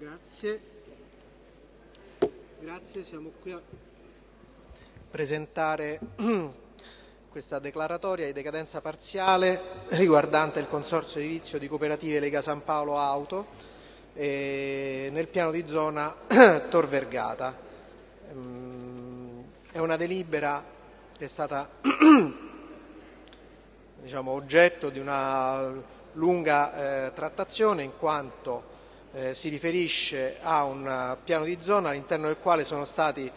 Grazie. Grazie, siamo qui a presentare questa declaratoria di decadenza parziale riguardante il Consorzio Edilizio di Cooperative Lega San Paolo Auto eh, nel piano di zona Tor Vergata. Ehm, è una delibera che è stata diciamo, oggetto di una lunga eh, trattazione in quanto eh, si riferisce a un piano di zona all'interno del quale sono stati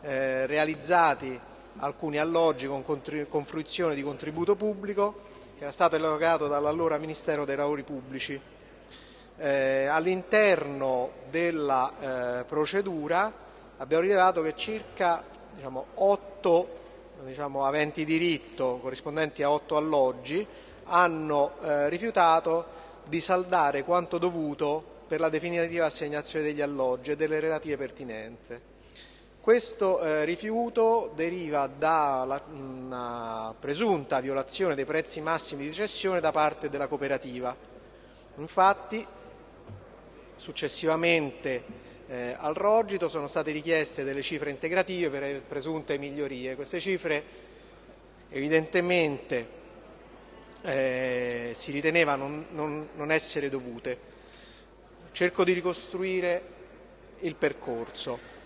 eh, realizzati alcuni alloggi con, con fruizione di contributo pubblico che era stato erogato dall'allora Ministero dei Lavori Pubblici. Eh, all'interno della eh, procedura abbiamo rilevato che circa diciamo, 8 diciamo, aventi diritto corrispondenti a 8 alloggi hanno eh, rifiutato di saldare quanto dovuto per la definitiva assegnazione degli alloggi e delle relative pertinenze. Questo eh, rifiuto deriva da una presunta violazione dei prezzi massimi di cessione da parte della cooperativa. Infatti, successivamente eh, al rogito sono state richieste delle cifre integrative per presunte migliorie. Queste cifre evidentemente eh, si riteneva non, non, non essere dovute. Cerco di ricostruire il percorso.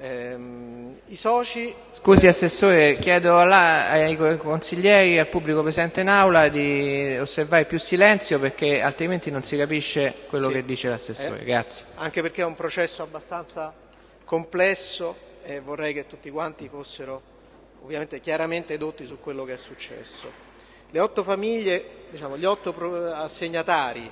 Ehm, I soci... Scusi Assessore, chiedo alla, ai consiglieri e al pubblico presente in aula di osservare più silenzio perché altrimenti non si capisce quello sì. che dice l'Assessore. Eh, Grazie. Anche perché è un processo abbastanza complesso e vorrei che tutti quanti fossero ovviamente chiaramente edotti su quello che è successo. Le otto famiglie, diciamo, gli otto assegnatari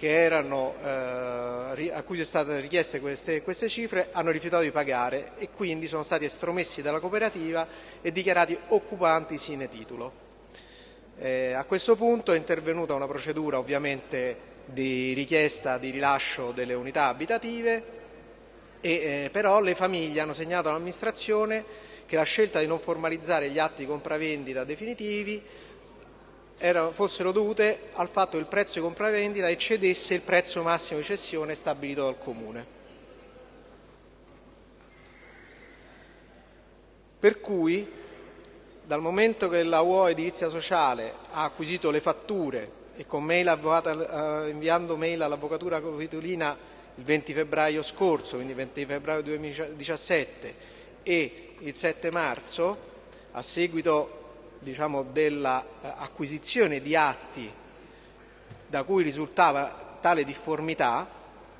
erano, eh, a cui sono state richieste queste, queste, cifre hanno rifiutato di pagare e quindi sono stati estromessi dalla cooperativa e dichiarati occupanti sine titulo. Eh, a questo punto è intervenuta una procedura ovviamente di richiesta di rilascio delle unità abitative e, eh, però le famiglie hanno segnalato all'amministrazione che la scelta di non formalizzare gli atti di compravendita definitivi era, fossero dovute al fatto che il prezzo di compravendita eccedesse il prezzo massimo di cessione stabilito dal Comune. Per cui, dal momento che la UO Edilizia Sociale ha acquisito le fatture e con mail avvocata, eh, inviando mail all'Avvocatura Capitolina il 20 febbraio scorso, quindi 20 febbraio 2017, e il 7 marzo, a seguito diciamo, dell'acquisizione di atti da cui risultava tale difformità,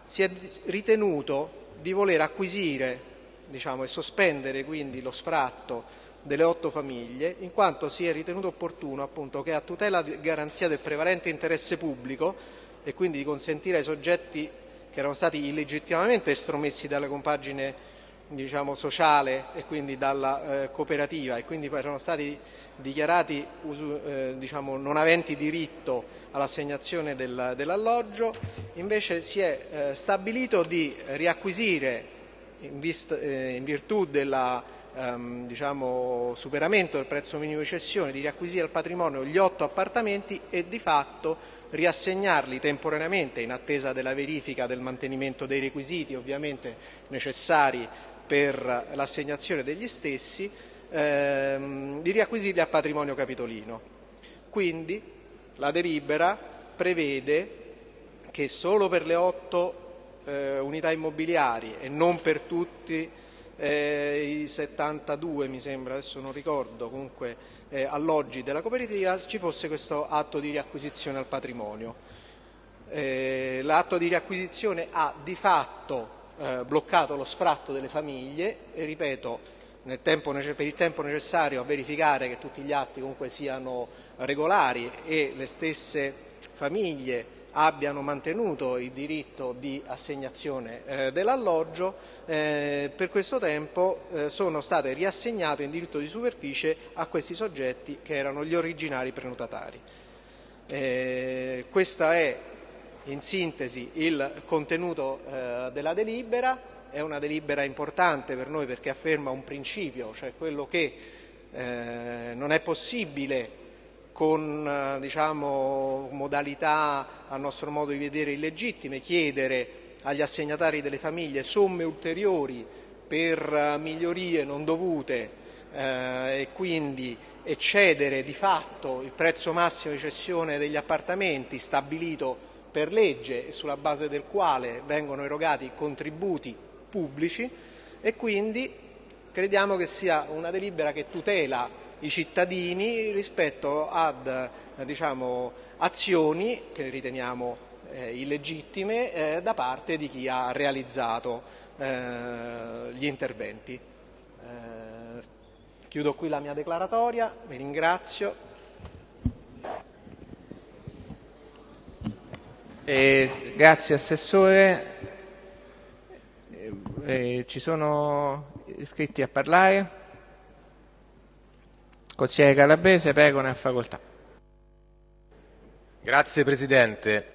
si è ritenuto di voler acquisire diciamo, e sospendere quindi lo sfratto delle otto famiglie, in quanto si è ritenuto opportuno appunto, che a tutela e garanzia del prevalente interesse pubblico e quindi di consentire ai soggetti che erano stati illegittimamente estromessi dalla compagine diciamo, sociale e quindi dalla eh, cooperativa. E quindi erano stati dichiarati eh, diciamo, non aventi diritto all'assegnazione del, dell'alloggio, invece si è eh, stabilito di riacquisire in, vist, eh, in virtù del ehm, diciamo, superamento del prezzo minimo di cessione, di riacquisire al patrimonio gli otto appartamenti e di fatto riassegnarli temporaneamente in attesa della verifica del mantenimento dei requisiti ovviamente necessari per l'assegnazione degli stessi, ehm, di riacquisirli a patrimonio capitolino. Quindi la delibera prevede che solo per le otto eh, unità immobiliari e non per tutti eh, i 72 mi sembra, adesso non ricordo, comunque eh, alloggi della cooperativa ci fosse questo atto di riacquisizione al patrimonio. Eh, l'atto di riacquisizione ha di fatto eh, bloccato lo sfratto delle famiglie e ripeto tempo, per il tempo necessario a verificare che tutti gli atti comunque siano regolari e le stesse famiglie abbiano mantenuto il diritto di assegnazione eh, dell'alloggio, eh, per questo tempo eh, sono state riassegnate in diritto di superficie a questi soggetti che erano gli originari prenotatari. Eh, questa è in sintesi il contenuto eh, della delibera, è una delibera importante per noi perché afferma un principio, cioè quello che eh, non è possibile con eh, diciamo, modalità a nostro modo di vedere illegittime chiedere agli assegnatari delle famiglie somme ulteriori per migliorie non dovute eh, e quindi eccedere di fatto il prezzo massimo di cessione degli appartamenti stabilito per legge e sulla base del quale vengono erogati contributi pubblici e quindi crediamo che sia una delibera che tutela i cittadini rispetto ad diciamo, azioni che riteniamo eh, illegittime eh, da parte di chi ha realizzato eh, gli interventi. Eh, chiudo qui la mia declaratoria, vi ringrazio. Grazie Assessore. Eh, ci sono iscritti a parlare? Consigliere Calabrese, prego, ne ha facoltà. Grazie Presidente.